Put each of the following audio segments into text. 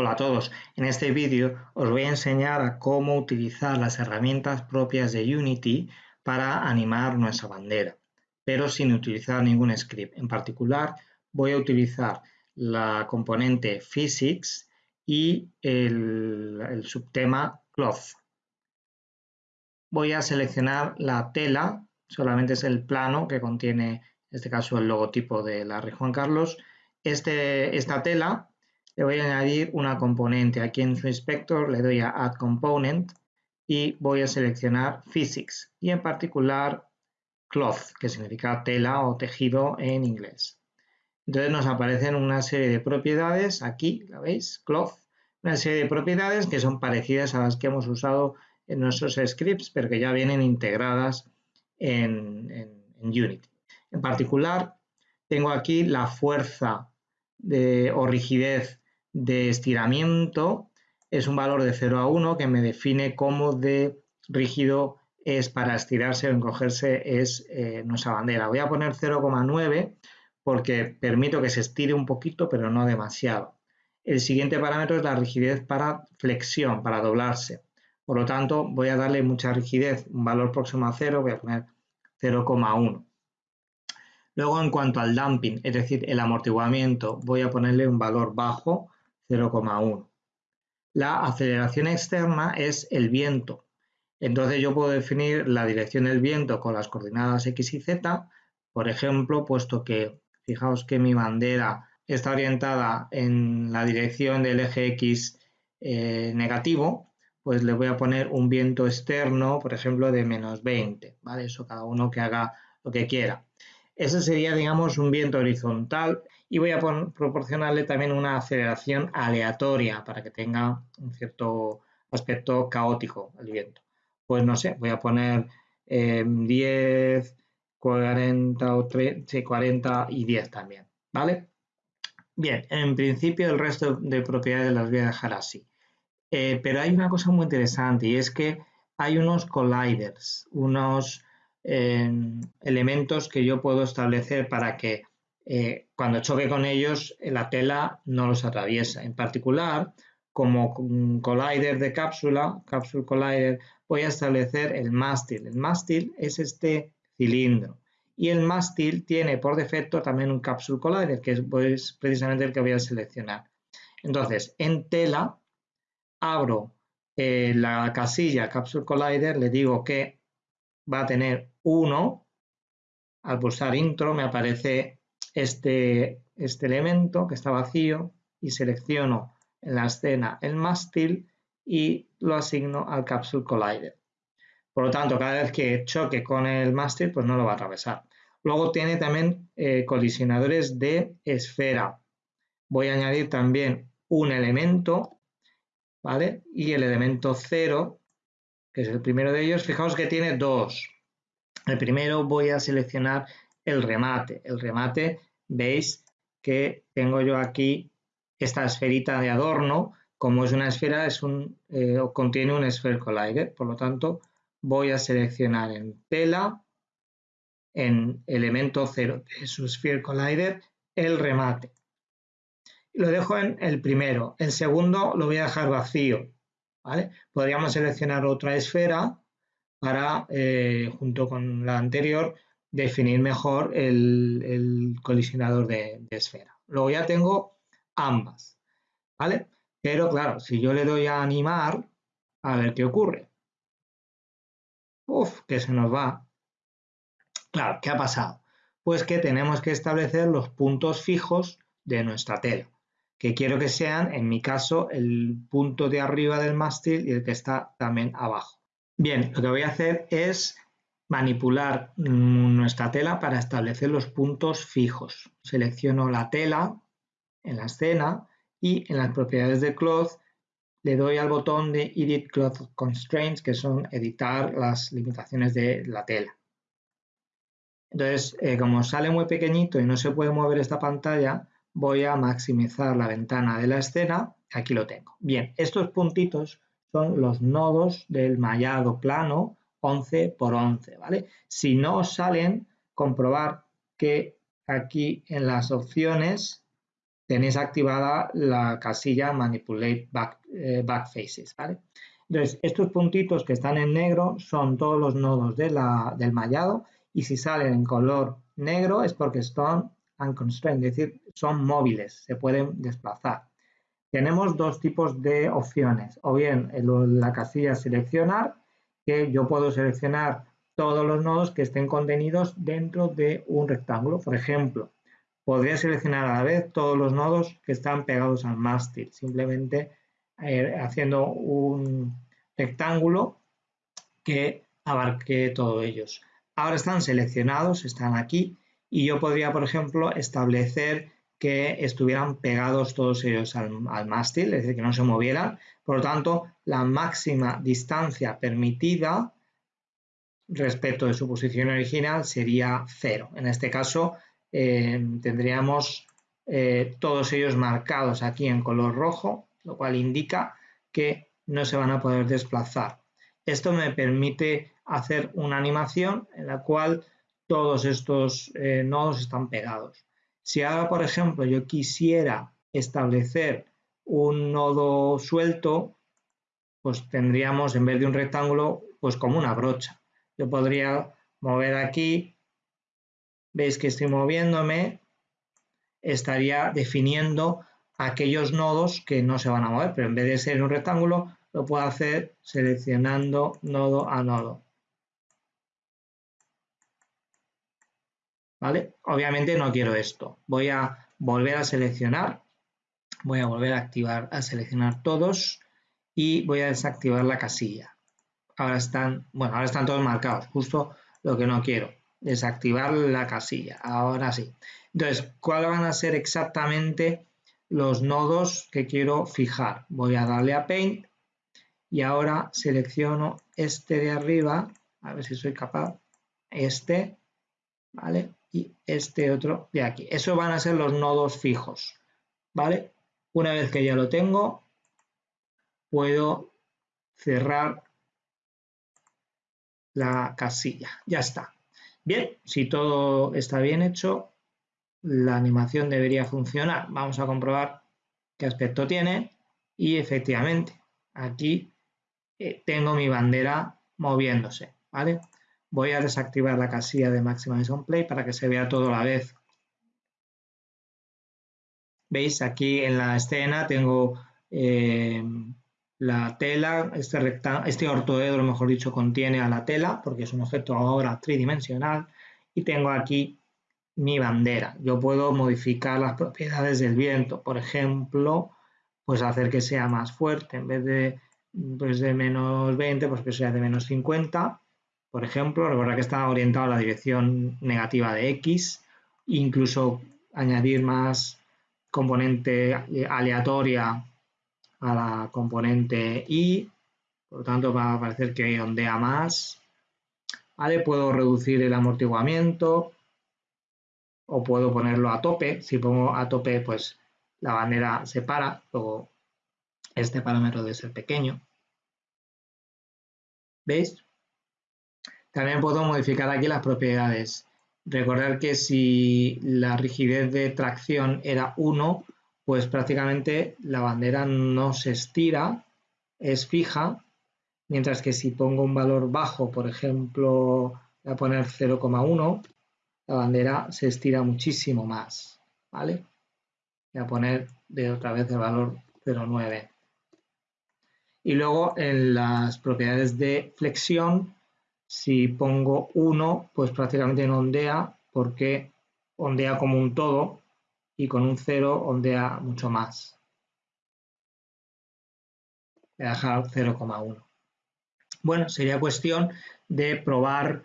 Hola a todos, en este vídeo os voy a enseñar a cómo utilizar las herramientas propias de Unity para animar nuestra bandera, pero sin utilizar ningún script. En particular voy a utilizar la componente Physics y el, subtema Cloth. Voy a seleccionar la tela, solamente es el plano que contiene, en este caso, el logotipo de la Rey Juan Carlos. Este, esta tela le voy a añadir una componente. Aquí en su inspector le doy a Add Component y voy a seleccionar Physics y en particular Cloth, que significa tela o tejido en inglés. Entonces nos aparecen una serie de propiedades, aquí, ¿la veis? Cloth, una serie de propiedades que son parecidas a las que hemos usado en nuestros scripts, pero que ya vienen integradas en, en Unity. En particular, tengo aquí la fuerza de, o rigidez de estiramiento es un valor de 0 a 1 que me define cómo de rígido es para estirarse o encogerse es eh, nuestra bandera. Voy a poner 0,9 porque permito que se estire un poquito pero no demasiado. El siguiente parámetro es la rigidez para flexión, para doblarse. Por lo tanto, voy a darle mucha rigidez, un valor próximo a 0, voy a poner 0,1. Luego, en cuanto al damping, es decir, el amortiguamiento, voy a ponerle un valor bajo, 0,1. La aceleración externa es el viento. Entonces yo puedo definir la dirección del viento con las coordenadas x y z. Por ejemplo, puesto que fijaos que mi bandera está orientada en la dirección del eje x eh, negativo, pues le voy a poner un viento externo, por ejemplo, de menos 20, ¿vale? Eso cada uno que haga lo que quiera. Ese sería, digamos, un viento horizontal y voy a proporcionarle también una aceleración aleatoria para que tenga un cierto aspecto caótico el viento. Pues no sé, voy a poner 10, 40 o 30, 40 y 10 también, ¿vale? Bien, en principio el resto de propiedades las voy a dejar así. Eh, pero hay una cosa muy interesante y es que hay unos colliders, unos elementos que yo puedo establecer para que eh, cuando choque con ellos la tela no los atraviesa. En particular, como collider de cápsula, capsule collider, voy a establecer el mástil. El mástil es este cilindro y el mástil tiene por defecto también un capsule collider, que es pues, precisamente el que voy a seleccionar. Entonces, en tela, abro eh, la casilla capsule collider, le digo que va a tener 1. Al pulsar intro me aparece este, este elemento que está vacío y selecciono en la escena el mástil y lo asigno al Capsule Collider. Por lo tanto, cada vez que choque con el mástil, pues no lo va a atravesar. Luego tiene también eh, colisionadores de esfera. Voy a añadir también un elemento, ¿vale? Y el elemento 0 que es el primero de ellos, fijaos que tiene dos. El primero voy a seleccionar el remate. El remate, veis que tengo yo aquí esta esferita de adorno. Como es una esfera, es un, eh, contiene un Sphere Collider. Por lo tanto, voy a seleccionar en tela, en elemento 0 de su Sphere Collider, el remate. Lo dejo en el primero. El segundo lo voy a dejar vacío. Podríamos seleccionar otra esfera para, eh, junto con la anterior, definir mejor el, colisionador de, esfera. Luego ya tengo ambas, ¿vale? Pero claro, si yo le doy a animar, a ver qué ocurre. Uf, que se nos va. Claro, ¿qué ha pasado? Pues que tenemos que establecer los puntos fijos de nuestra tela que quiero que sean, en mi caso, el punto de arriba del mástil y el que está también abajo. Bien, lo que voy a hacer es manipular nuestra tela para establecer los puntos fijos. Selecciono la tela en la escena y en las propiedades de cloth le doy al botón de Edit Cloth Constraints, que son editar las limitaciones de la tela. Entonces, eh, como sale muy pequeñito y no se puede mover esta pantalla, voy a maximizar la ventana de la escena, aquí lo tengo. Bien, estos puntitos son los nodos del mallado plano 11 por 11, ¿vale? Si no salen, comprobar que aquí en las opciones tenéis activada la casilla Manipulate eh, Backfaces, ¿vale? Entonces, estos puntitos que están en negro son todos los nodos del mallado y si salen en color negro es porque están unconstrained, es decir, son móviles, se pueden desplazar. Tenemos dos tipos de opciones, o bien la casilla seleccionar, que yo puedo seleccionar todos los nodos que estén contenidos dentro de un rectángulo. Por ejemplo, podría seleccionar a la vez todos los nodos que están pegados al mástil, simplemente eh, haciendo un rectángulo que abarque todos ellos. Ahora están seleccionados, están aquí, y yo podría, por ejemplo, establecer que estuvieran pegados todos ellos al, mástil, es decir, que no se movieran. Por lo tanto, la máxima distancia permitida respecto de su posición original sería cero. En este caso, eh, tendríamos eh, todos ellos marcados aquí en color rojo, lo cual indica que no se van a poder desplazar. Esto me permite hacer una animación en la cual todos estos eh, nodos están pegados. Si ahora, por ejemplo, yo quisiera establecer un nodo suelto, pues tendríamos en vez de un rectángulo, pues como una brocha. Yo podría mover aquí, veis que estoy moviéndome, estaría definiendo aquellos nodos que no se van a mover, pero en vez de ser un rectángulo, lo puedo hacer seleccionando nodo a nodo. ¿Vale? Obviamente no quiero esto. Voy a volver a seleccionar, voy a volver a activar, a seleccionar todos y voy a desactivar la casilla. Ahora están, bueno, ahora están todos marcados, justo lo que no quiero, desactivar la casilla. Ahora sí. Entonces, ¿cuáles van a ser exactamente los nodos que quiero fijar? Voy a darle a Paint y ahora selecciono este de arriba, a ver si soy capaz, este, ¿vale? Y este otro de aquí. Eso van a ser los nodos fijos, ¿vale? Una vez que ya lo tengo, puedo cerrar la casilla. Ya está. Bien, si todo está bien hecho, la animación debería funcionar. Vamos a comprobar qué aspecto tiene y efectivamente aquí eh, tengo mi bandera moviéndose, ¿vale? Voy a desactivar la casilla de Maximize on Play para que se vea todo a la vez. ¿Veis? Aquí en la escena tengo eh, la tela, este, este ortoedro, mejor dicho, contiene a la tela porque es un objeto ahora tridimensional y tengo aquí mi bandera. Yo puedo modificar las propiedades del viento, por ejemplo, pues hacer que sea más fuerte, en vez de, pues de menos 20, pues que sea de menos 50 por ejemplo, recuerda que está orientado a la dirección negativa de X, incluso añadir más componente aleatoria a la componente Y, por lo tanto va a parecer que ondea más. ¿Vale? Puedo reducir el amortiguamiento o puedo ponerlo a tope. Si pongo a tope, pues la bandera se para, luego este parámetro debe ser pequeño. ¿Veis? También puedo modificar aquí las propiedades. Recordar que si la rigidez de tracción era 1, pues prácticamente la bandera no se estira, es fija, mientras que si pongo un valor bajo, por ejemplo, voy a poner 0,1, la bandera se estira muchísimo más, ¿vale? Voy a poner de otra vez el valor 0,9. Y luego en las propiedades de flexión si pongo 1, pues prácticamente no ondea porque ondea como un todo y con un 0 ondea mucho más. Voy a dejar 0,1. Bueno, sería cuestión de probar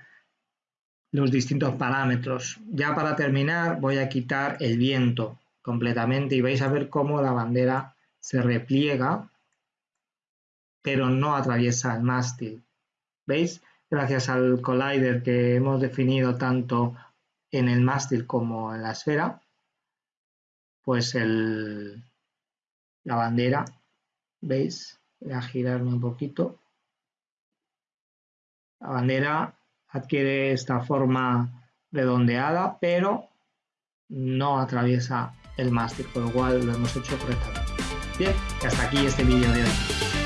los distintos parámetros. Ya para terminar voy a quitar el viento completamente y vais a ver cómo la bandera se repliega pero no atraviesa el mástil. ¿Veis? Gracias al collider que hemos definido tanto en el mástil como en la esfera, pues la bandera, ¿veis? Voy a girarme un poquito. La bandera adquiere esta forma redondeada, pero no atraviesa el mástil, con lo cual lo hemos hecho correctamente. Bien, hasta aquí este vídeo de hoy.